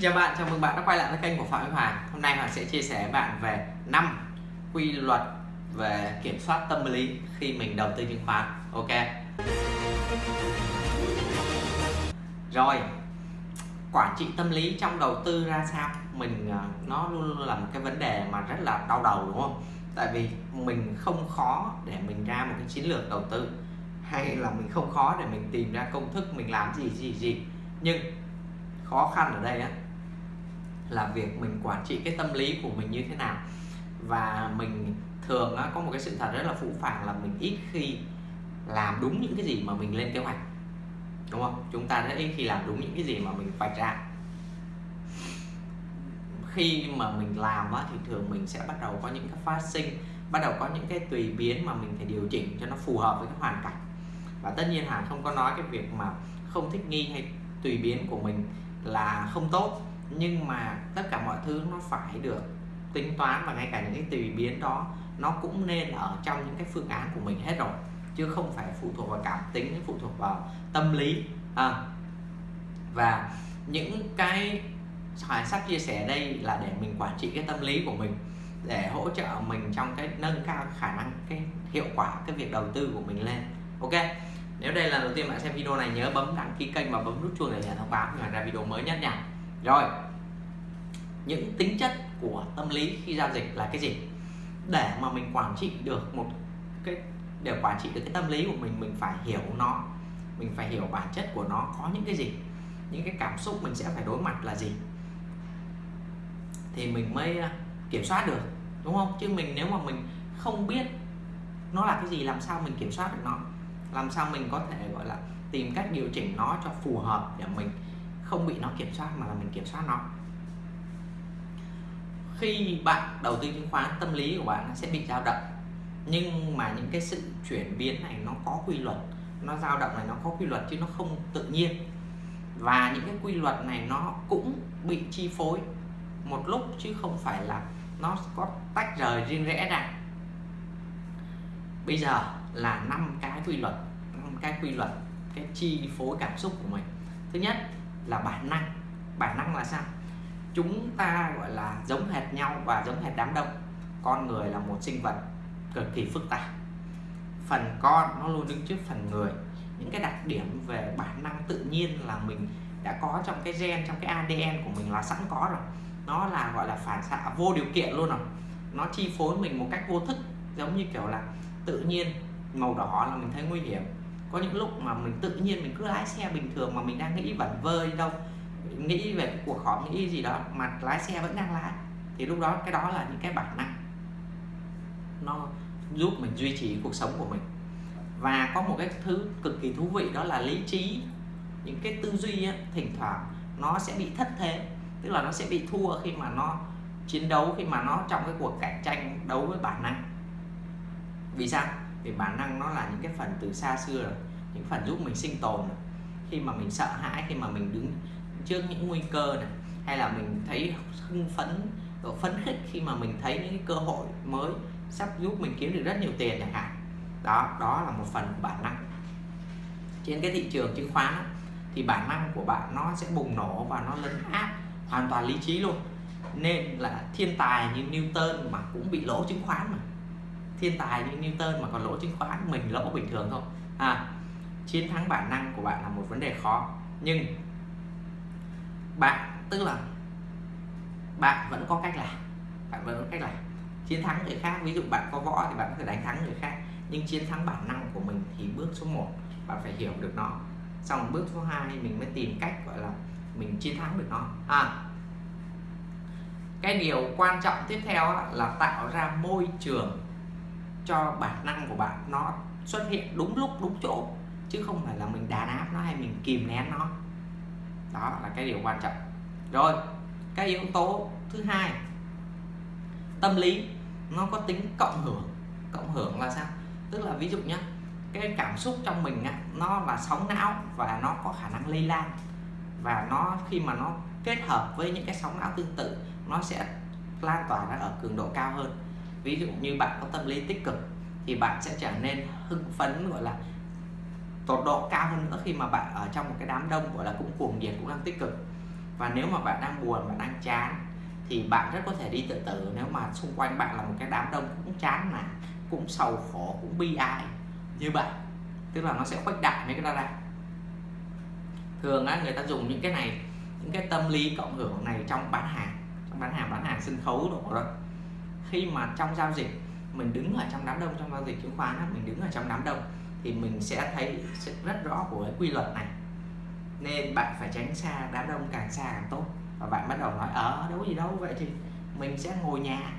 chào bạn, chào mừng bạn đã quay lại với kênh của Phạm Huy Hoàng. Hôm nay Hoàng sẽ chia sẻ với bạn về 5 quy luật về kiểm soát tâm lý khi mình đầu tư chứng khoán. Ok? Rồi Quản trị tâm lý trong đầu tư ra sao? Mình à, nó luôn luôn là một cái vấn đề mà rất là đau đầu đúng không? Tại vì mình không khó để mình ra một cái chiến lược đầu tư Hay là mình không khó để mình tìm ra công thức mình làm gì gì gì. Nhưng khó khăn ở đây á là việc mình quản trị cái tâm lý của mình như thế nào. Và mình thường có một cái sự thật rất là phũ phàng là mình ít khi làm đúng những cái gì mà mình lên kế hoạch. Đúng không? Chúng ta rất ít khi làm đúng những cái gì mà mình vạch ra. Khi mà mình làm á, thì thường mình sẽ bắt đầu có những cái phát sinh bắt đầu có những cái tùy biến mà mình phải điều chỉnh cho nó phù hợp với cái hoàn cảnh. Và tất nhiên hàng không có nói cái việc mà không thích nghi hay tùy biến của mình là không tốt nhưng mà tất cả mọi thứ nó phải được tính toán và ngay cả những cái tùy biến đó, nó cũng nên ở trong những cái phương án của mình hết rồi, chứ không phải phụ thuộc vào cảm tính, phụ thuộc vào tâm lý à. và những cái Hoài sắp chia sẻ đây là để mình quản trị cái tâm lý của mình, để hỗ trợ mình trong cái nâng cao khả năng, cái hiệu quả cái việc đầu tư của mình lên ok, nếu đây là lần đầu tiên bạn xem video này, nhớ bấm đăng ký kênh và bấm nút chuông để nhận thông báo khi ra video mới nhất nha rồi. Những tính chất của tâm lý khi giao dịch là cái gì? Để mà mình quản trị được một cái, để quản trị được cái tâm lý của mình mình phải hiểu nó. Mình phải hiểu bản chất của nó có những cái gì? Những cái cảm xúc mình sẽ phải đối mặt là gì? Thì mình mới à, kiểm soát được, đúng không? Chứ mình nếu mà mình không biết nó là cái gì, làm sao mình kiểm soát được nó? Làm sao mình có thể, gọi là, tìm cách điều chỉnh nó cho phù hợp để mình không bị nó kiểm soát mà là mình kiểm soát nó. Khi bạn đầu tư chứng khoán, tâm lý của bạn sẽ bị dao động. Nhưng mà những cái sự chuyển biến này nó có quy luật. Nó dao động này nó có quy luật chứ nó không tự nhiên. Và những cái quy luật này nó cũng bị chi phối một lúc chứ không phải là nó có tách rời riêng rẽ ra. Bây giờ là năm cái quy luật, năm cái quy luật, cái chi phối cảm xúc của mình. Thứ nhất là bản năng. Bản năng là sao? Chúng ta, gọi là, giống hệt nhau và giống hệt đám đông. Con người là một sinh vật cực kỳ phức tạp. Phần con nó luôn đứng trước phần người. Những cái đặc điểm về bản năng tự nhiên là mình đã có trong cái gen, trong cái ADN của mình là sẵn có rồi. Nó là, gọi là, phản xạ vô điều kiện luôn rồi. Nó chi phối mình một cách vô thức, giống như kiểu là tự nhiên, màu đỏ là mình thấy nguy hiểm có những lúc mà mình tự nhiên mình cứ lái xe bình thường mà mình đang nghĩ vẩn vơ đi đâu nghĩ về cái cuộc họp nghĩ gì đó mà lái xe vẫn đang lái thì lúc đó cái đó là những cái bản năng. Nó giúp mình duy trì cuộc sống của mình. Và có một cái thứ cực kỳ thú vị đó là lý trí. Những cái tư duy ấy, thỉnh thoảng nó sẽ bị thất thế tức là nó sẽ bị thua khi mà nó chiến đấu khi mà nó trong cái cuộc cạnh tranh đấu với bản năng. Vì sao? Vì bản năng nó là những cái phần từ xa xưa rồi, những phần giúp mình sinh tồn rồi. khi mà mình sợ hãi, khi mà mình đứng trước những nguy cơ này, hay là mình thấy hưng phấn độ phấn khích khi mà mình thấy những cái cơ hội mới, sắp giúp mình kiếm được rất nhiều tiền chẳng hạn. Đó đó là một phần của bản năng. Trên cái thị trường chứng khoán thì bản năng của bạn nó sẽ bùng nổ và nó lấn áp hoàn toàn lý trí luôn. Nên là thiên tài như Newton mà cũng bị lỗ chứng khoán mà thiên tài như Newton mà còn lỗ chứng khoán, mình lỗ bình thường thôi. à chiến thắng bản năng của bạn là một vấn đề khó. Nhưng bạn, tức là bạn vẫn có cách làm, bạn vẫn có cách làm. Chiến thắng người khác, ví dụ bạn có võ thì bạn có thể đánh thắng người khác. Nhưng chiến thắng bản năng của mình thì bước số 1 bạn phải hiểu được nó. Xong bước số 2 mình mới tìm cách, gọi là, mình chiến thắng được nó. À cái điều quan trọng tiếp theo là tạo ra môi trường cho bản năng của bạn nó xuất hiện đúng lúc đúng chỗ chứ không phải là mình đàn áp nó hay mình kìm nén nó. Đó là cái điều quan trọng. Rồi cái yếu tố thứ hai tâm lý nó có tính cộng hưởng. Cộng hưởng là sao? Tức là ví dụ nhé cái cảm xúc trong mình á, nó là sóng não và nó có khả năng lây lan. Và nó khi mà nó kết hợp với những cái sóng não tương tự nó sẽ lan tỏa ra ở cường độ cao hơn ví dụ như bạn có tâm lý tích cực thì bạn sẽ trở nên hưng phấn gọi là tột độ cao hơn nữa khi mà bạn ở trong một cái đám đông gọi là cũng cuồng nhiệt cũng đang tích cực. Và nếu mà bạn đang buồn bạn đang chán thì bạn rất có thể đi tự tử. Nếu mà xung quanh bạn là một cái đám đông cũng chán nản cũng sầu khổ cũng bi ai như vậy tức là nó sẽ khuếch đại mấy cái đó ra. Thường á, người ta dùng những cái này những cái tâm lý cộng hưởng này trong bán hàng trong bán hàng bán hàng sân khấu đồ đó khi mà trong giao dịch, mình đứng ở trong đám đông, trong giao dịch chứng khoán mình đứng ở trong đám đông, thì mình sẽ thấy rất rõ của cái quy luật này. Nên bạn phải tránh xa đám đông càng xa càng tốt. Và bạn bắt đầu nói ở đâu gì đâu, vậy thì mình sẽ ngồi nhà.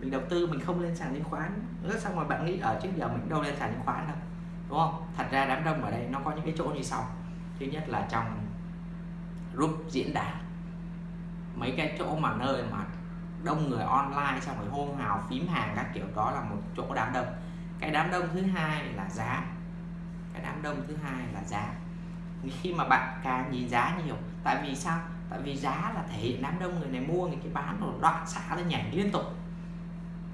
Mình đầu tư, mình không lên sàn chứng khoán. Rất xong rồi bạn nghĩ ở trước giờ mình đâu lên sàn chứng khoán đâu. Đúng không? Thật ra đám đông ở đây nó có những cái chỗ như sau. Thứ nhất là trong group diễn đàn. Mấy cái chỗ mà nơi mà đông người online xong rồi hôn hào, phím hàng các kiểu, đó là một chỗ đám đông. Cái đám đông thứ hai là giá. Cái đám đông thứ hai là giá. Khi mà bạn càng nhìn giá nhiều, tại vì sao? Tại vì giá là thể hiện đám đông người này mua người kia bán rồi đoạn xả lên nhảy liên tục.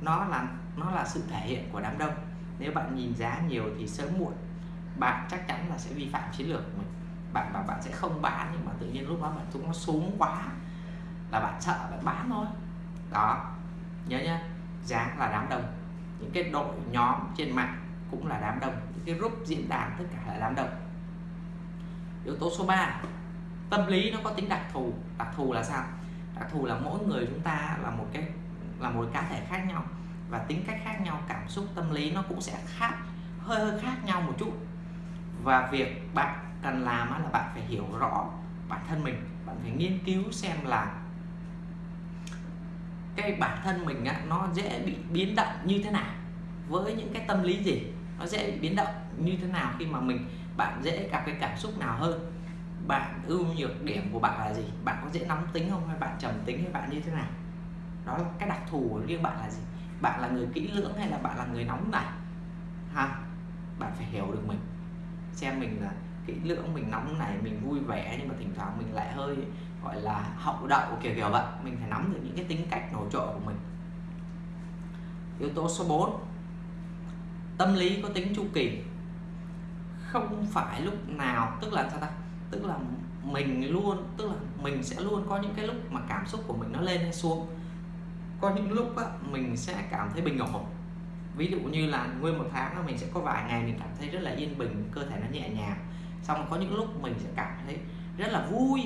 Nó là nó là sự thể hiện của đám đông. Nếu bạn nhìn giá nhiều thì sớm muộn, bạn chắc chắn là sẽ vi phạm chiến lược của mình. Bạn và bạn sẽ không bán nhưng mà tự nhiên lúc đó bạn chúng nó xuống quá, là bạn sợ bạn bán thôi đó. Nhớ nhá giá là đám đông. Những cái đội nhóm trên mạng cũng là đám đông. Những cái group diễn đàn tất cả là đám đông. Yếu tố số 3 tâm lý nó có tính đặc thù. Đặc thù là sao? Đặc thù là mỗi người chúng ta là một cái, là một cá thể khác nhau và tính cách khác nhau, cảm xúc, tâm lý nó cũng sẽ khác, hơi hơi khác nhau một chút. Và việc bạn cần làm là bạn phải hiểu rõ bản thân mình, bạn phải nghiên cứu xem là cái bản thân mình á, nó dễ bị biến động như thế nào? Với những cái tâm lý gì? Nó dễ bị biến động như thế nào khi mà mình bạn dễ gặp cái cảm xúc nào hơn? Bạn ưu nhược điểm của bạn là gì? Bạn có dễ nóng tính không? Hay bạn trầm tính hay bạn như thế nào? Đó là cái đặc thù của riêng bạn là gì? Bạn là người kỹ lưỡng hay là bạn là người nóng nảy? Ha? Bạn phải hiểu được mình. Xem mình là kỹ lưỡng mình nóng này mình vui vẻ nhưng mà thỉnh thoảng mình lại hơi gọi là hậu đậu kiểu kiểu vậy. Mình phải nắm được những cái tính cách nổi trội của mình. Yếu tố số 4 tâm lý có tính chu kỳ. Không phải lúc nào tức là sao ta? Tức là mình luôn tức là mình sẽ luôn có những cái lúc mà cảm xúc của mình nó lên hay xuống. Có những lúc á, mình sẽ cảm thấy bình ổn. Ví dụ như là nguyên một tháng là mình sẽ có vài ngày mình cảm thấy rất là yên bình cơ thể nó nhẹ nhàng. Xong có những lúc mình sẽ cảm thấy rất là vui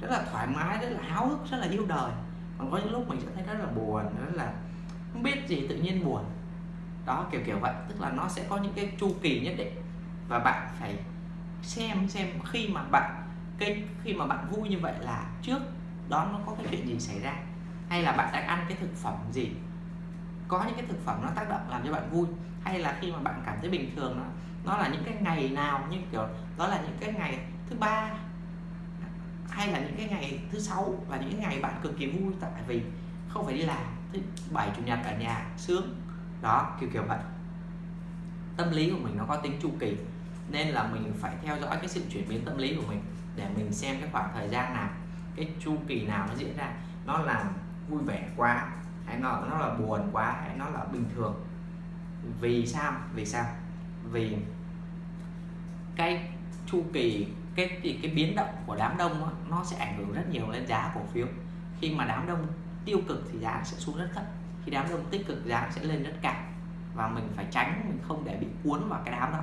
rất là thoải mái, rất là háo hức, rất là yêu đời. Còn có những lúc mình sẽ thấy rất là buồn, rất là không biết gì, tự nhiên buồn. Đó, kiểu kiểu vậy. Tức là nó sẽ có những cái chu kỳ nhất định. Và bạn phải xem xem khi mà bạn, cái khi mà bạn vui như vậy là trước đó nó có cái chuyện gì xảy ra? Hay là bạn đang ăn cái thực phẩm gì? Có những cái thực phẩm nó tác động làm cho bạn vui. Hay là khi mà bạn cảm thấy bình thường nó nó là những cái ngày nào, như kiểu, đó là những cái ngày thứ ba hay là những cái ngày thứ sáu là những ngày bạn cực kỳ vui tại vì không phải đi làm, thứ bảy, chủ nhật ở nhà sướng. Đó, kiểu kiểu vậy. Tâm lý của mình nó có tính chu kỳ, nên là mình phải theo dõi cái sự chuyển biến tâm lý của mình để mình xem cái khoảng thời gian nào, cái chu kỳ nào nó diễn ra. Nó là vui vẻ quá, hay nó nó là buồn quá, hay nó là bình thường. Vì sao? Vì sao? Vì cái chu kỳ cái thì cái biến động của đám đông đó, nó sẽ ảnh hưởng rất nhiều lên giá cổ phiếu. Khi mà đám đông tiêu cực thì giá sẽ xuống rất thấp. Khi đám đông tích cực giá sẽ lên rất cao. Và mình phải tránh mình không để bị cuốn vào cái đám đó.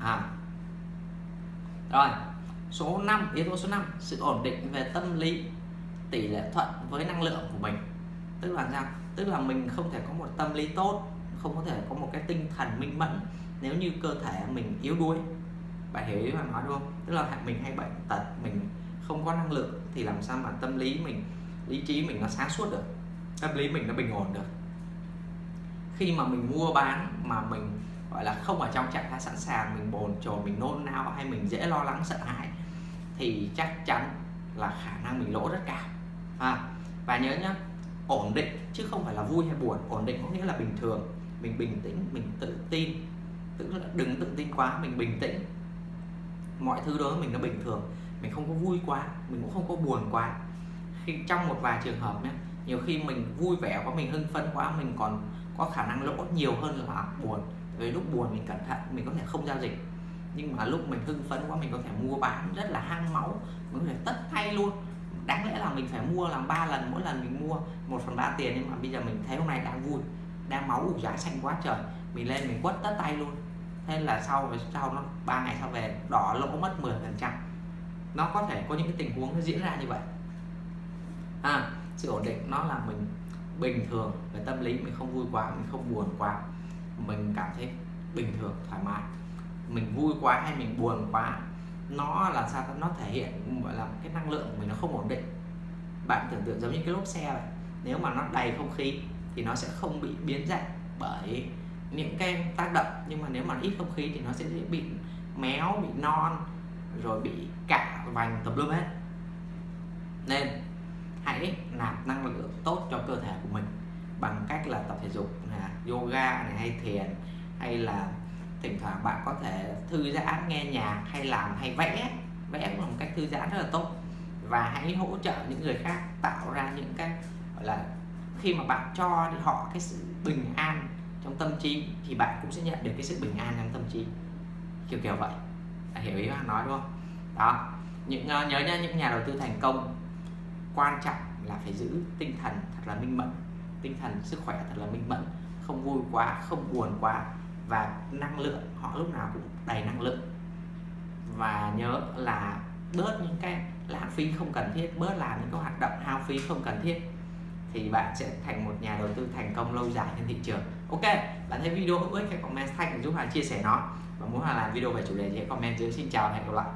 À. rồi số 5 yếu tố số 5 sự ổn định về tâm lý tỷ lệ thuận với năng lượng của mình. Tức là sao? Tức là mình không thể có một tâm lý tốt không có thể có một cái tinh thần minh mẫn nếu như cơ thể mình yếu đuối bạn hiểu ý mà nói đúng không? Tức là mình hay bệnh tật mình không có năng lượng thì làm sao mà tâm lý mình lý trí mình nó sáng suốt được? Tâm lý mình nó bình ổn được. Khi mà mình mua bán mà mình gọi là không ở trong trạng thái sẵn sàng mình bồn chồn mình nôn nao hay mình dễ lo lắng sợ hãi thì chắc chắn là khả năng mình lỗ rất cao. À, và nhớ nhá ổn định chứ không phải là vui hay buồn. Ổn định có nghĩa là bình thường mình bình tĩnh mình tự tin. Tức là đừng tự tin quá mình bình tĩnh mọi thứ đó mình nó bình thường. Mình không có vui quá, mình cũng không có buồn quá. Khi, trong một vài trường hợp nhé nhiều khi mình vui vẻ quá, mình hưng phấn quá, mình còn có khả năng lỗ nhiều hơn là buồn. Vì lúc buồn mình cẩn thận, mình có thể không giao dịch. Nhưng mà lúc mình hưng phấn quá, mình có thể mua bán rất là hăng máu, mình có thể tất tay luôn. Đáng lẽ là mình phải mua làm ba lần, mỗi lần mình mua một phần ba tiền, nhưng mà bây giờ mình thấy hôm nay đang vui, đang máu ủ giá xanh quá trời. Mình lên mình quất tất tay luôn thế là sau sau nó ba ngày sau về đỏ lỗ mất 10 phần trăm. Nó có thể có những cái tình huống nó diễn ra như vậy. À, sự ổn định nó là mình bình thường về tâm lý mình không vui quá mình không buồn quá. Mình cảm thấy bình thường thoải mái. Mình vui quá hay mình buồn quá nó là sao nó thể hiện gọi là cái năng lượng của mình nó không ổn định. Bạn tưởng tượng giống như cái lốp xe vậy. Nếu mà nó đầy không khí thì nó sẽ không bị biến dạng bởi những cái tác động, nhưng mà nếu mà ít không khí thì nó sẽ bị méo, bị non, rồi bị cả vành tùm lum hết. Nên hãy nạp năng lượng tốt cho cơ thể của mình bằng cách là tập thể dục là yoga này, hay thiền, hay là thỉnh thoảng bạn có thể thư giãn, nghe nhạc, hay làm, hay vẽ. Vẽ cũng là một cách thư giãn rất là tốt. Và hãy hỗ trợ những người khác tạo ra những cái, gọi là, khi mà bạn cho họ cái sự bình an trong tâm trí thì bạn cũng sẽ nhận được cái sự bình an trong tâm trí. Kiểu kiểu vậy. À, hiểu ý bạn nói đúng không? Đó. Những uh, nhớ nhá những nhà đầu tư thành công quan trọng là phải giữ tinh thần thật là minh mẫn. Tinh thần sức khỏe thật là minh mẫn không vui quá không buồn quá và năng lượng họ lúc nào cũng đầy năng lượng. Và nhớ là bớt những cái lãng phí không cần thiết bớt làm những cái hoạt động hao phí không cần thiết thì bạn sẽ thành một nhà đầu tư thành công lâu dài trên thị trường ok, bạn thấy video hữu ích hãy comment tag giúp Hà chia sẻ nó? Và muốn Hà làm video về chủ đề thì hãy comment dưới. Xin chào và hẹn gặp lại.